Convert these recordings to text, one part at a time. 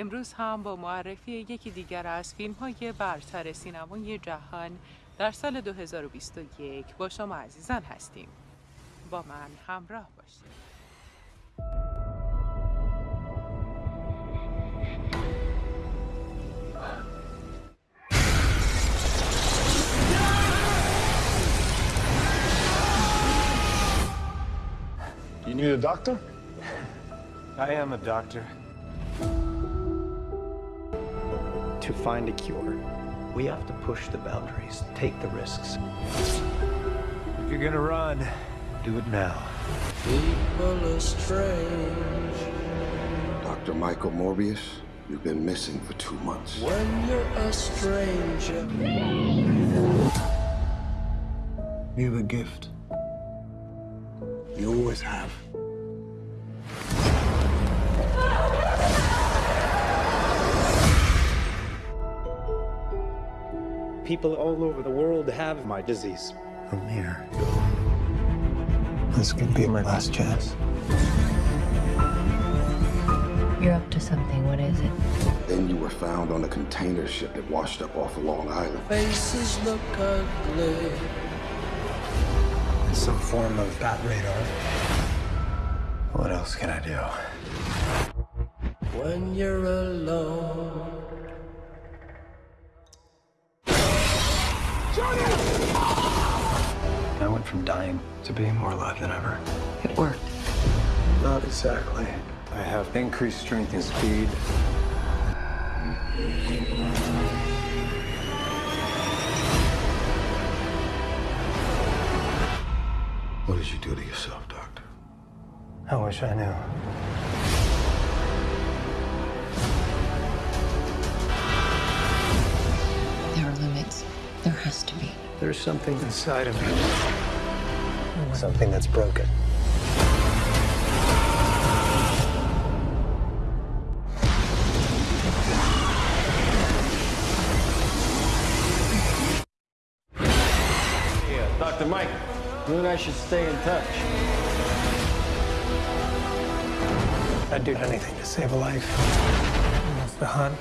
امروز هم با معرفی یکی دیگر از فیلم های برتر سینمای جهان در سال 2021 با شما عزیزان هستیم با من همراه باشید You need a doctor? I am a doctor. To find a cure, we have to push the boundaries, take the risks. If you're gonna run, do it now. People are strange Dr. Michael Morbius, you've been missing for two months. when you're a stranger. You have a gift. You always have. People all over the world have my disease. From here. This could be my last chance. You're up to something. What is it? Then you were found on a container ship that washed up off of Long Island. Faces look ugly It's some form of bat radar. What else can I do? when you're alone. I went from dying to being more alive than ever. It worked. Not exactly. I have increased strength and speed. What did you do to yourself, Doctor? I wish I knew. There has to be. There's something inside of me. Something that's broken. Yeah, Dr. Mike, you and I should stay in touch. I'd do anything to save a life. That's the hunt.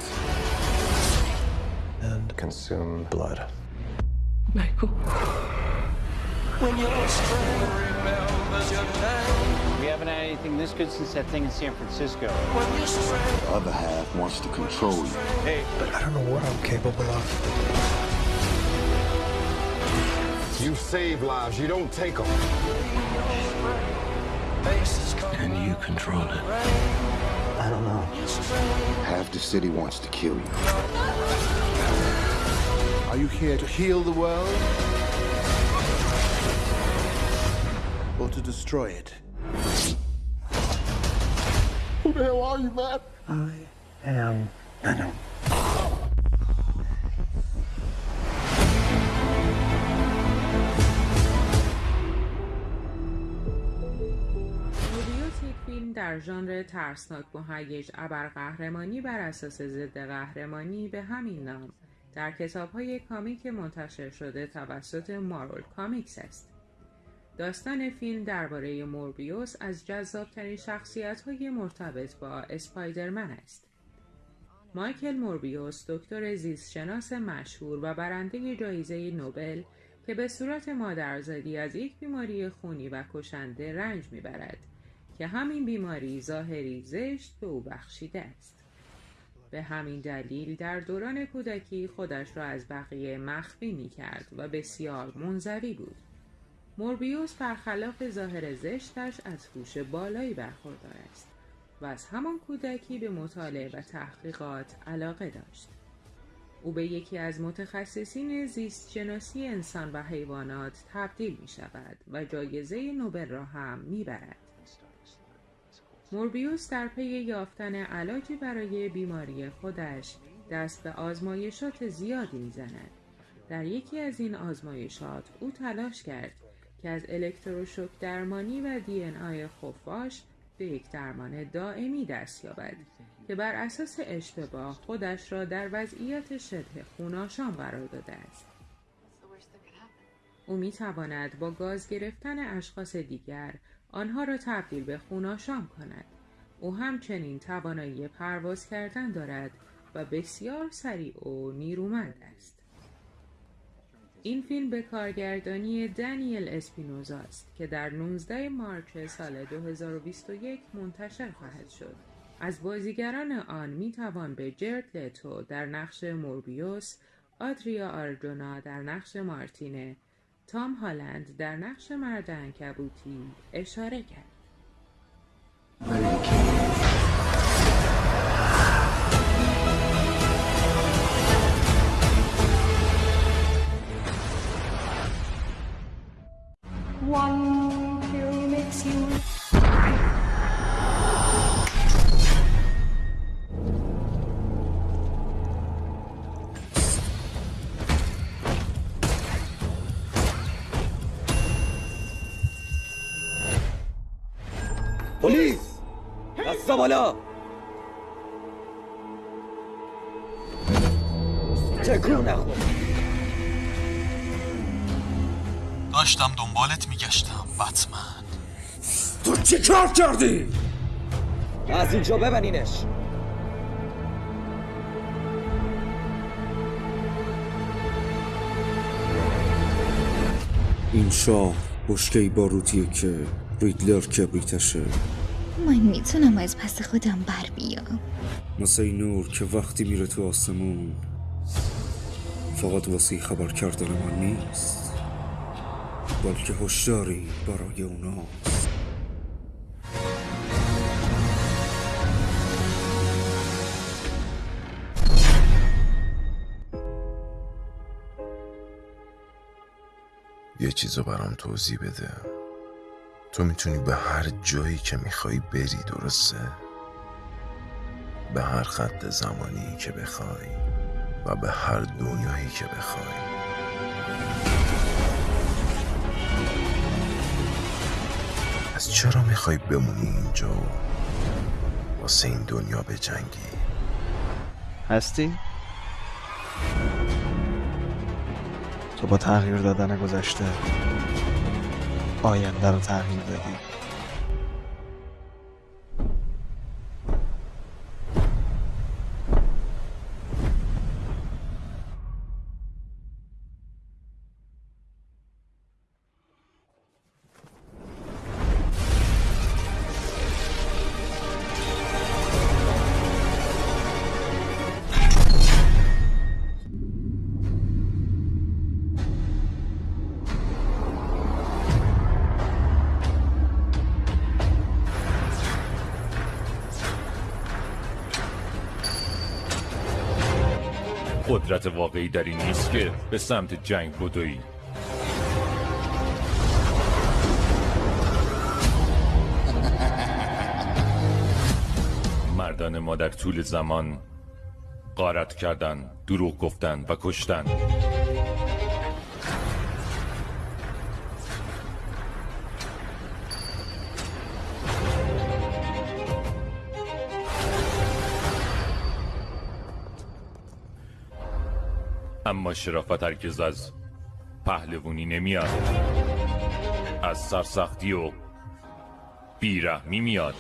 And Consume blood. Michael. When you're a stranger, remembers your name. We haven't had anything this good since that thing in San Francisco. When you're strange, The other half wants to control you. Hey, but I don't know what I'm capable of. You save lives, you don't take them. And you control it. I don't know. Half the city wants to kill you. Are you here to heal the world? Or to destroy it? Who the hell are you, man? I am Venom. موربیوس یک فیلم در ژانر ترسناک مهیج ابرقهرمانی بر اساس ضد قهرمانی به همین نام در کتاب‌های کامیک منتشر شده توسط مارول کامیکس است. داستان فیلم درباره موربیوس از جذابترین شخصیت‌های مرتبط با اسپایدرمن است. مایکل موربیوس دکتر زیستشناس مشهور و برنده جایزه نوبل که به صورت مادرزادی از یک بیماری خونی و کشنده رنج می‌برد که همین بیماری ظاهری زشت به او بخشیده است. به همین دلیل در دوران کودکی خودش را از بقیه مخفی می کرد و بسیار منزوی بود. موربیوس برخلاف ظاهر زشتش از هوش بالایی برخوردار است و از همان کودکی به مطالعه و تحقیقات علاقه داشت. او به یکی از متخصصین زیست شناسی انسان و حیوانات تبدیل می شود و جایزه نوبل را هم می برد. موربیوس در پی یافتن علاجی برای بیماری خودش دست به آزمایشات زیادی می‌زند. در یکی از این آزمایشات او تلاش کرد که از الکتروشوک درمانی و دی ان آی خفاش به یک درمان دائمی دست یابد که بر اساس اشتباه خودش را در وضعیت شبه خوناشام قرار داده است. او می تواند با گاز گرفتن اشخاص دیگر آنها را تبدیل به خوناشام کند او همچنین توانایی پرواز کردن دارد و بسیار سریع و نیرومند است. این فیلم به کارگردانی دنیل اسپینوزا است که در 19 مارچ سال 2021 منتشر خواهد شد. از بازیگران آن می توان به جرد لتو در نقش موربیوس، آدریا آرجونا در نقش مارتینه، تام هالند در نقش مرد انکبوتی اشاره کرد. One pill makes you بالا تکون نخور. داشتم دنبالت میگشتم بتمن. تو چی کار کردی؟ از اینجا ببنینش. این شاه بشکه باروتیه که ریدلر کبریتشه. من می‌تونم از پس خودم بر بیام. مثل این نور که وقتی میره تو آسمون فقط واسه خبر کردن من نیست. بلکه هشداری برای اوناست. یه چیزو برام توضیح بده. تو می‌تونی به هر جایی که می‌خوای بری درسته؟ به هر خط زمانی که بخوای و به هر دنیایی که بخوای پس چرا می‌خوای بمونی اینجا و واسه این دنیا بجنگی؟ هستی؟ تو با تغییر دادن گذشته آینده رو تغییر دادی. قدرت واقعی در این نیست که به سمت جنگ بدوی. مردان ما در طول زمان قارت کردن دروغ گفتن و کشتن. شرافت هرگز از پهلوونی نمیاد. از سرسختی و بیرحمی میاد.